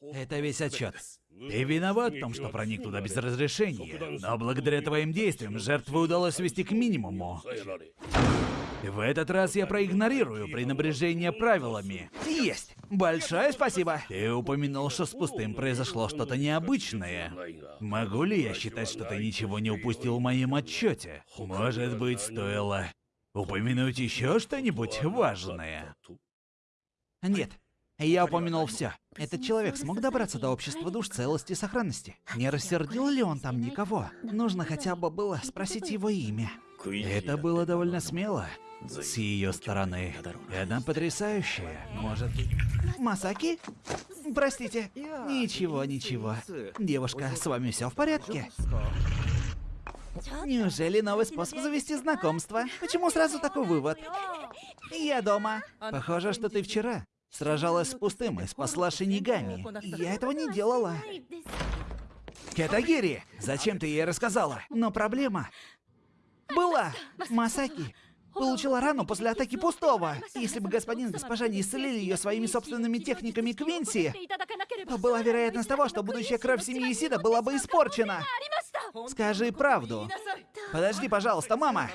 Это весь отчет. Ты виноват в том, что проник туда без разрешения, но благодаря твоим действиям жертвы удалось свести к минимуму. В этот раз я проигнорирую пренебрежение правилами. Есть! Большое спасибо! Ты упомянул, что с пустым произошло что-то необычное. Могу ли я считать, что ты ничего не упустил в моем отчете? Может быть, стоило упомянуть еще что-нибудь важное? Нет, я упомянул все. Этот человек смог добраться до общества душ целости и сохранности. Не рассердил ли он там никого? Нужно хотя бы было спросить его имя. Это было довольно смело с ее стороны. И она потрясающая. Может... Масаки? Простите. Ничего, ничего. Девушка, с вами все в порядке? Неужели новый способ завести знакомство? Почему сразу такой вывод? Я дома. Похоже, что ты вчера сражалась с пустым и спасла Шинигами. Я этого не делала. Кетагири, зачем ты ей рассказала? Но проблема была. Масаки получила рану после атаки пустого. Если бы господин и госпожа не исцелили ее своими собственными техниками Квинси, то была вероятность того, что будущая кровь семьи Исида была бы испорчена. Скажи правду. Подожди, пожалуйста, мама.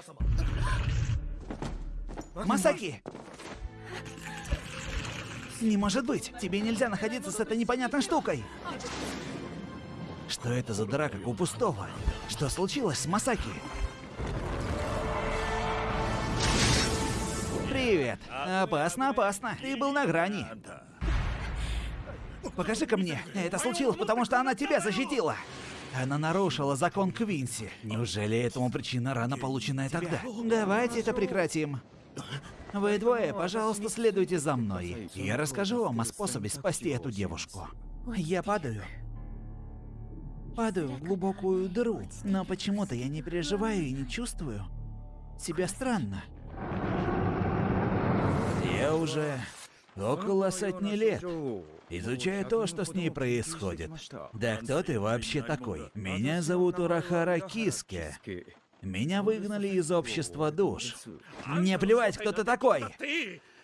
Масаки! Не может быть! Тебе нельзя находиться с этой непонятной штукой! Что это за дыра, у пустого? Что случилось с Масаки? Привет. Опасно, опасно. Ты был на грани. Покажи-ка мне. Это случилось, потому что она тебя защитила. Она нарушила закон Квинси. Неужели этому причина рана, полученная тогда? Давайте это прекратим. Вы двое, пожалуйста, следуйте за мной. Я расскажу вам о способе спасти эту девушку. Я падаю. Падаю в глубокую дыру, но почему-то я не переживаю и не чувствую себя странно. Я уже около сотни лет изучаю то, что с ней происходит. Да кто ты вообще такой? Меня зовут Урахара Киске. Меня выгнали из общества душ. Мне плевать, кто ты такой!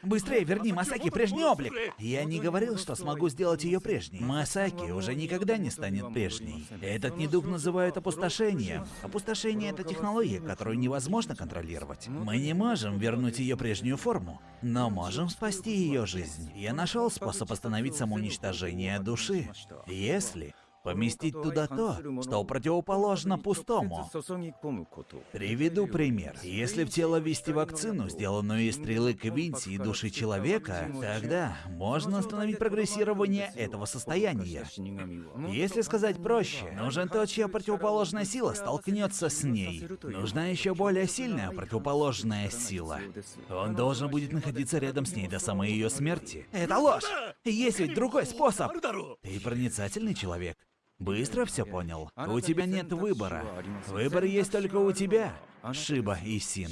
Быстрее верни Масаки прежний облик! Я не говорил, что смогу сделать ее прежней. Масаки уже никогда не станет прежней. Этот недуг называют опустошением. Опустошение — это технология, которую невозможно контролировать. Мы не можем вернуть ее прежнюю форму, но можем спасти ее жизнь. Я нашел способ остановить самоуничтожение души. Если поместить туда то, что противоположно пустому. Приведу пример. Если в тело ввести вакцину, сделанную из стрелы Квинси и души человека, тогда можно остановить прогрессирование этого состояния. Если сказать проще, нужен тот, чья противоположная сила столкнется с ней. Нужна еще более сильная противоположная сила. Он должен будет находиться рядом с ней до самой ее смерти. Это ложь! Есть ведь другой способ! Ты проницательный человек. Быстро все понял? У тебя нет выбора. Выбор есть только у тебя. Шиба и Син.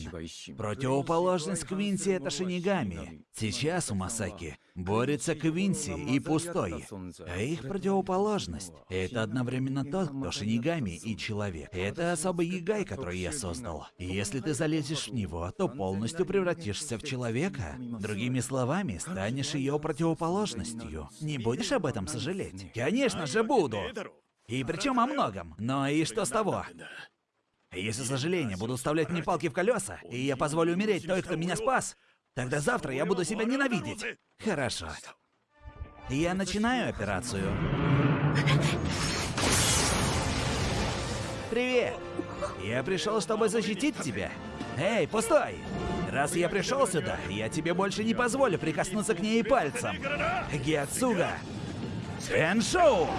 Противоположность Квинси — это Шинигами. Сейчас у Масаки борется Квинси и Пустой. А их противоположность — это одновременно тот, кто Шинигами и Человек. Это особый Ягай, который я создал. И если ты залезешь в него, то полностью превратишься в Человека. Другими словами, станешь ее противоположностью. Не будешь об этом сожалеть? Конечно же буду! И причем о многом. Но и что с того? Если сожаления будут вставлять мне палки в колеса, и я позволю умереть той, кто меня спас, тогда завтра я буду себя ненавидеть. Хорошо. Я начинаю операцию. Привет! Я пришел, чтобы защитить тебя. Эй, пустой! Раз я пришел сюда, я тебе больше не позволю прикоснуться к ней пальцем. Гиацуга! Эншоу!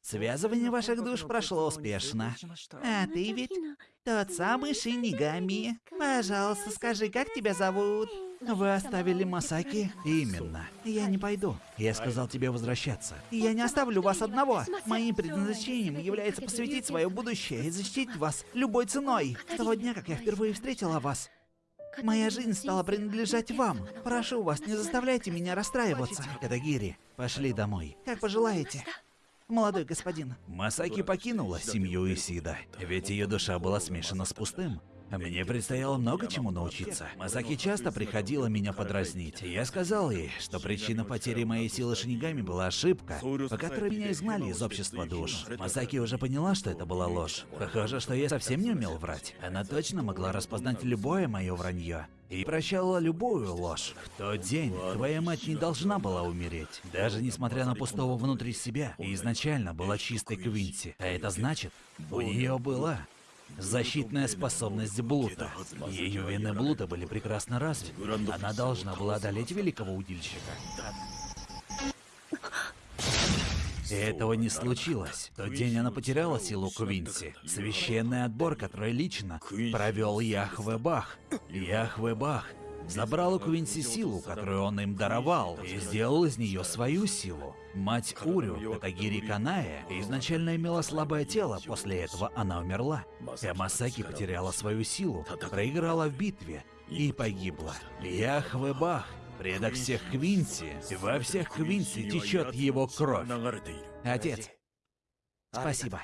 Связывание ваших душ прошло успешно. А ты ведь тот самый Шинигами. Пожалуйста, скажи, как тебя зовут? Вы оставили Масаки? Именно. Я не пойду. Я сказал тебе возвращаться. Я не оставлю вас одного. Моим предназначением является посвятить свое будущее и защитить вас любой ценой. С того дня, как я впервые встретила вас, Моя жизнь стала принадлежать вам. Прошу вас, не заставляйте меня расстраиваться. Кадагири, пошли домой. Как пожелаете молодой господин. Масаки покинула семью Исида, ведь ее душа была смешана с пустым. Мне предстояло много чему научиться. Масаки часто приходила меня подразнить. Я сказал ей, что причина потери моей силы шинигами была ошибка, по которой меня изгнали из общества душ. Масаки уже поняла, что это была ложь. Похоже, что я совсем не умел врать. Она точно могла распознать любое мое вранье и прощала любую ложь. В тот день твоя мать не должна была умереть, даже несмотря на пустого внутри себя, изначально была чистой Квинси. А это значит, у нее была Защитная способность Блута. Ее вены Блута были прекрасно развиты. Она должна была одолеть великого удильщика. И этого не случилось. В тот день она потеряла силу Квинси. Священный отбор, который лично провел Яхве Бах. Яхве Бах забрал у Квинси силу, которую он им даровал, и сделал из нее свою силу. Мать Урю, Катагири Каная, изначально имела слабое тело, после этого она умерла. Ямасаки потеряла свою силу, проиграла в битве и погибла. Яхве Бах, предок всех Квинси, во всех Квинси течет его кровь. Отец, спасибо.